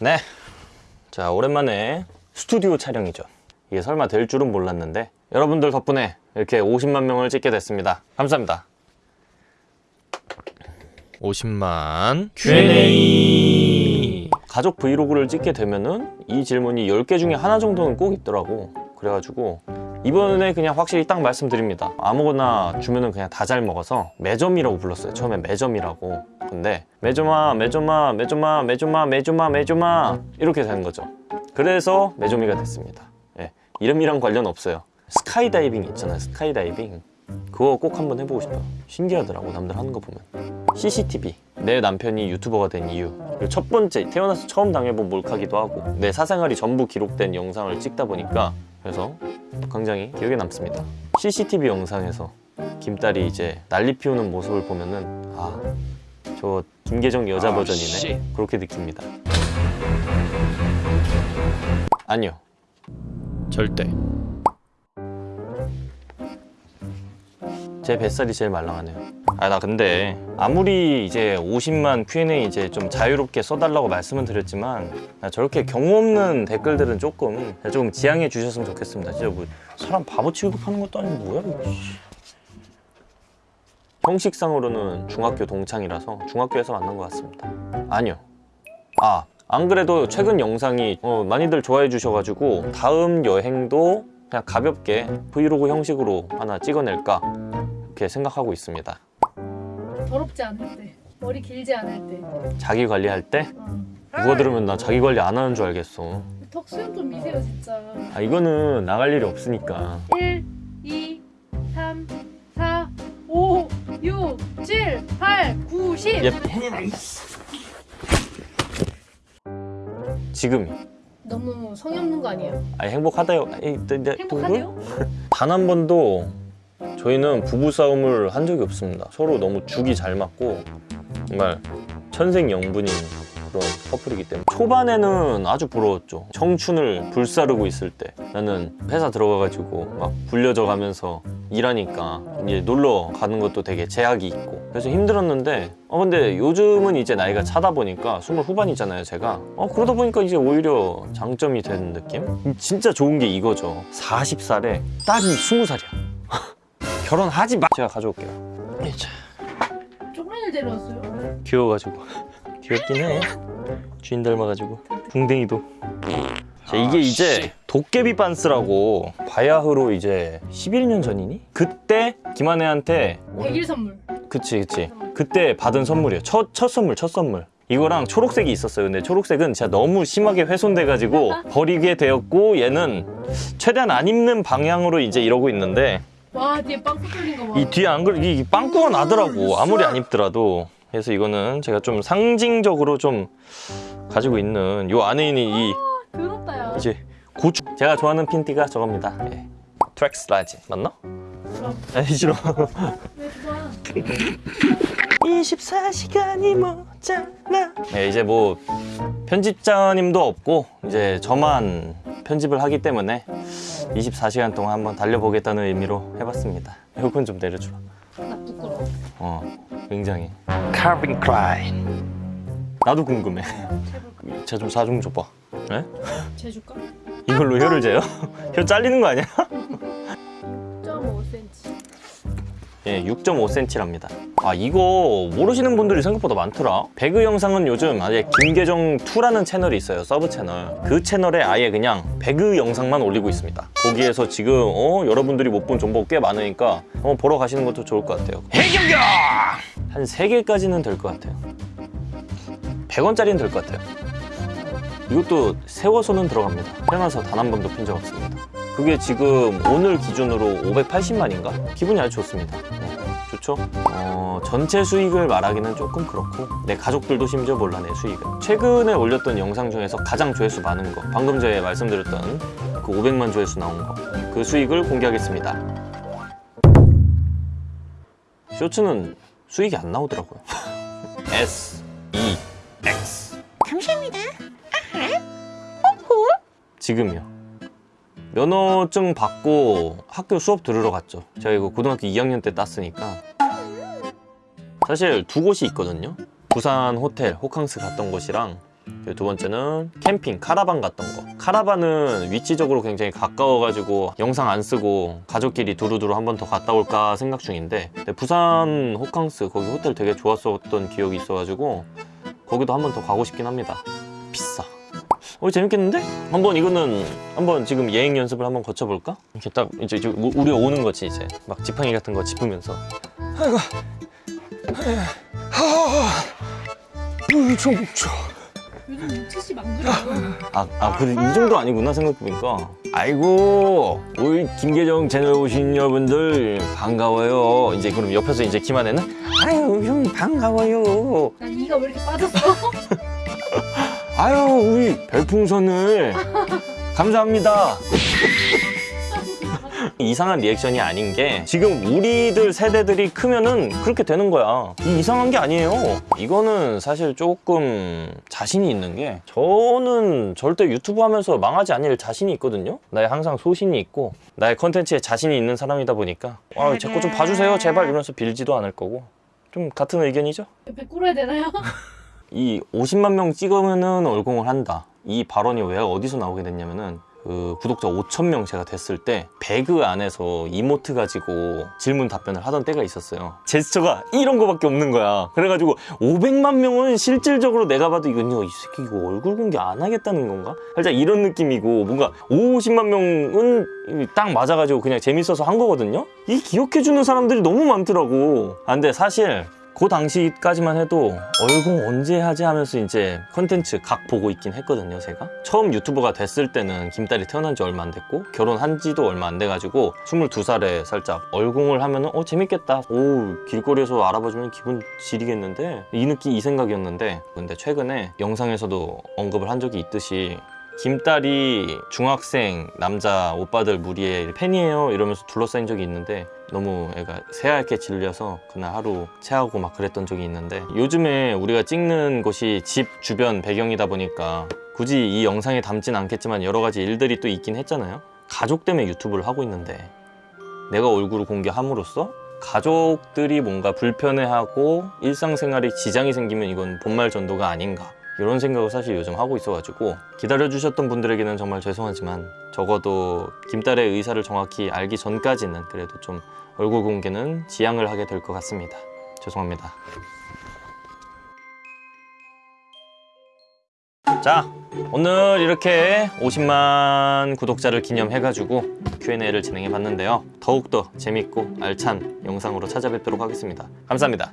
네. 자, 오랜만에 스튜디오 촬영이죠. 이게 설마 될 줄은 몰랐는데 여러분들 덕분에 이렇게 50만 명을 찍게 됐습니다. 감사합니다. 50만 Q&A 가족 브이로그를 찍게 되면은 이 질문이 10개 중에 하나 정도는 꼭 있더라고. 그래가지고 이번에 그냥 확실히 딱 말씀드립니다. 아무거나 주면은 그냥 다 잘 먹어서 매점이라고 불렀어요. 처음에 매점이라고. 근데 매점아, 매점아, 매점아, 매점아, 매점아, 매점아 이렇게 되는 거죠. 그래서 매점이가 됐습니다. 예, 이름이랑 관련 없어요. 스카이다이빙 있잖아요. 스카이다이빙. 그거 꼭 한번 해보고 싶어요. 신기하더라고 남들 하는 거 보면. CCTV. 내 남편이 유튜버가 된 이유. 그리고 첫 번째 태어나서 처음 당해본 몰카기도 하고 내 사생활이 전부 기록된 영상을 찍다 보니까 그래서 굉장히 기억에 남습니다. CCTV 영상에서 김딸이 이제 난리 피우는 모습을 보면은 아, 저 김계정 여자 아, 버전이네. 씨. 그렇게 느낍니다. 아니요. 절대. 제 뱃살이 제일 말랑하네요. 아, 나 근데 아무리 이제 50만 Q&A 이제 좀 자유롭게 써달라고 말씀은 드렸지만 나 저렇게 경우 없는 댓글들은 조금 조금 지양해 주셨으면 좋겠습니다. 진짜 뭐 사람 바보 취급하는 것도 아니고 뭐야 이거. 씨. 형식상으로는 중학교 동창이라서 중학교에서 만난 것 같습니다. 아니요. 아, 안 그래도 최근 영상이 어, 많이들 좋아해 주셔가지고 다음 여행도 그냥 가볍게 브이로그 형식으로 하나 찍어낼까 이렇게 생각하고 있습니다. 더럽지 않을 때 머리 길지 않을 때 자기 관리할 때 어. 누가 들으면 나 자기 관리 안 하는 줄 알겠어. 턱 수염 좀 미세요 진짜 아 이거는 나갈 일이 없으니까. 1 2 3 4 5 6 7 8 9 10 예. 지금이. 너무 성의 없는 거 아니에요? 아니 행복하다요. 행복하대요? 단 한 번도 저희는 부부 싸움을 한 적이 없습니다. 서로 너무 죽이 잘 맞고 정말 천생연분인 그런 커플이기 때문에 초반에는 아주 부러웠죠. 청춘을 불사르고 있을 때 나는 회사 들어가가지고 막 불려져 가면서 일하니까 이제 놀러 가는 것도 되게 제약이 있고 그래서 힘들었는데 어 근데 요즘은 이제 나이가 차다 보니까 스물 후반이잖아요 제가 어 그러다 보니까 이제 오히려 장점이 되는 느낌? 진짜 좋은 게 이거죠 40살에 딸이 20살이야 결혼하지 마. 제가 가져올게요. 자, 쪼그라니를 데려왔어요 귀여워가지고. 귀엽긴 해. 주인 닮아가지고. 붕댕이도. 자, 이게 이제 도깨비 반스라고 바야흐로 이제 11년 전이니? 그때 김한혜한테 100일 선물. 그치 그치. 그때 받은 선물이에요. 첫, 첫 선물 첫 선물. 이거랑 초록색이 있었어요. 근데 초록색은 진짜 너무 심하게 훼손돼가지고 버리게 되었고 얘는 최대한 안 입는 방향으로 이제 이러고 있는데 와 뒤에 빵꾸 뚫린 거 봐. 이 뒤에 안 그래 이 빵꾸가 나더라고. 아무리 안 입더라도. 그래서 이거는 제가 좀 상징적으로 좀 가지고 있는 요 안에 있는 이 더럽다 야 이제 고추. 제가 좋아하는 핀티가 저겁니다. 예. 트랙스 라지. 맞나? 그럼. 아니 싫어. 왜 좋아 24시간이 모자라 네, 이제 뭐 편집자님도 없고 이제 저만 편집을 하기 때문에 24시간 동안 한번 달려보겠다는 의미로 해봤습니다 이건 좀 내려주라 나 부끄러워 어 굉장히 칼빈 클라인 나도 궁금해 해볼까? 제가 좀 사중 줘봐 네? 재 줄까? 이걸로 혀를 재요? 혀 잘리는 거 아니야? 0.5cm 예, 6.5cm랍니다. 아, 이거 모르시는 분들이 생각보다 많더라. 배그 영상은 요즘 아예 김계정2라는 채널이 있어요. 서브 채널. 그 채널에 아예 그냥 배그 영상만 올리고 있습니다. 거기에서 지금 어, 여러분들이 못 본 정보가 꽤 많으니까 한번 보러 가시는 것도 좋을 것 같아요. 해경경! 한 3개까지는 될 것 같아요. 100원짜리는 될 것 같아요. 이것도 세워서는 들어갑니다. 태어나서 단 한 번도 핀 적 없습니다. 그게 지금 오늘 기준으로 580만인가? 기분이 아주 좋습니다. 네, 좋죠? 어, 전체 수익을 말하기는 조금 그렇고 내 가족들도 심지어 몰라 내 수익을. 최근에 올렸던 영상 중에서 가장 조회수 많은 거 방금 전에 말씀드렸던 그 500만 조회수 나온 거 그 수익을 공개하겠습니다. 쇼츠는 수익이 안 나오더라고요. S, E, X. 감사합니다 지금이요 면허증 받고 학교 수업 들으러 갔죠. 제가 이거 고등학교 2학년 때 땄으니까. 사실 두 곳이 있거든요. 부산 호텔 호캉스 갔던 곳이랑 두 번째는 캠핑 카라반 갔던 거 카라반은 위치적으로 굉장히 가까워가지고 영상 안 쓰고 가족끼리 두루두루 한 번 더 갔다 올까 생각 중인데 부산 호캉스 거기 호텔 되게 좋았었던 기억이 있어가지고 거기도 한 번 더 가고 싶긴 합니다 비싸 어 재밌겠는데? 한번 이거는 한번 지금 예행 연습을 한번 거쳐볼까? 이렇게 딱 이제 우- 우리 오는 거지 이제 막 지팡이 같은 거 짚으면서 아이고. 하하. 물좀 줘. 요즘 우치씨 만들어요. 아, 아 그래 이 정도 아니구나 생각해보니까 아이고 우리 김계정 채널 오신 여러분들 반가워요 이제 그럼 옆에서 이제 김한혜는 아유 형 반가워요 난 이가 왜 이렇게 빠졌어? 아유 우리 별풍선을. 감사합니다. 이상한 리액션이 아닌 게 지금 우리들 세대들이 크면은 그렇게 되는 거야. 이 이상한 게 아니에요. 이거는 사실 조금 자신이 있는 게 저는 절대 유튜브 하면서 망하지 않을 자신이 있거든요. 나의 항상 소신이 있고 나의 컨텐츠에 자신이 있는 사람이다 보니까 아, 제 거 좀 봐주세요. 제발 이러면서 빌지도 않을 거고. 좀 같은 의견이죠? 옆에 꿇어야 되나요? 이 50만 명 찍으면은 얼공을 한다. 이 발언이 왜 어디서 나오게 됐냐면은 그 구독자 5천 명 제가 됐을 때 배그 안에서 이모트 가지고 질문 답변을 하던 때가 있었어요. 제스처가 이런 거밖에 없는 거야. 그래가지고 500만 명은 실질적으로 내가 봐도 이건 이 새끼 이거 얼굴 공개 안 하겠다는 건가? 살짝 이런 느낌이고 뭔가 50만 명은 딱 맞아가지고 그냥 재밌어서 한 거거든요. 이 기억해주는 사람들이 너무 많더라고. 아, 근데 사실 그 당시까지만 해도 얼공 언제 하지 하면서 이제 컨텐츠 각 보고 있긴 했거든요 제가. 처음 유튜버가 됐을 때는 김딸이 태어난 지 얼마 안 됐고 결혼한 지도 얼마 안 돼가지고 22살에 살짝 얼공을 하면은 어 재밌겠다. 오 길거리에서 알아봐주면 기분 지리겠는데? 이 느낌 이 생각이었는데. 근데 최근에 영상에서도 언급을 한 적이 있듯이 김딸이 중학생 남자 오빠들 무리에 팬이에요 이러면서 둘러싸인 적이 있는데 너무 애가 새하얗게 질려서 그날 하루 체하고 막 그랬던 적이 있는데 요즘에 우리가 찍는 곳이 집 주변 배경이다 보니까 굳이 이 영상에 담진 않겠지만 여러 가지 일들이 또 있긴 했잖아요. 가족 때문에 유튜브를 하고 있는데 내가 얼굴을 공개함으로써 가족들이 뭔가 불편해하고 일상생활에 지장이 생기면 이건 본말 전도가 아닌가 이런 생각을 사실 요즘 하고 있어가지고 기다려주셨던 분들에게는 정말 죄송하지만 적어도 김딸의 의사를 정확히 알기 전까지는 그래도 좀 얼굴 공개는 지양을 하게 될 것 같습니다. 죄송합니다. 자, 오늘 이렇게 50만 구독자를 기념해가지고 Q&A를 진행해 봤는데요. 더욱더 재밌고 알찬 영상으로 찾아뵙도록 하겠습니다. 감사합니다.